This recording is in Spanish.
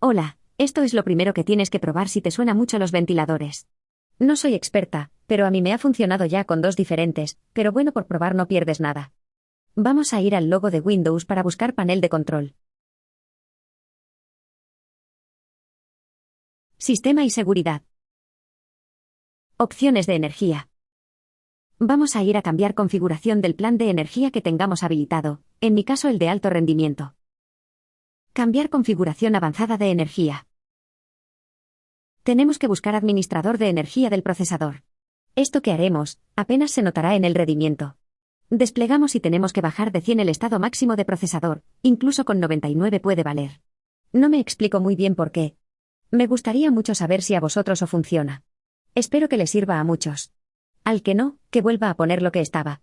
Hola, esto es lo primero que tienes que probar si te suena mucho los ventiladores. No soy experta, pero a mí me ha funcionado ya con dos diferentes, pero bueno, por probar no pierdes nada. Vamos a ir al logo de Windows para buscar panel de control. Sistema y seguridad. Opciones de energía. Vamos a ir a cambiar configuración del plan de energía que tengamos habilitado, en mi caso el de alto rendimiento. Cambiar configuración avanzada de energía. Tenemos que buscar administrador de energía del procesador. Esto que haremos, apenas se notará en el rendimiento. Desplegamos y tenemos que bajar de 100 el estado máximo de procesador, incluso con 99 puede valer. No me explico muy bien por qué. Me gustaría mucho saber si a vosotros o funciona. Espero que le sirva a muchos. Al que no, que vuelva a poner lo que estaba.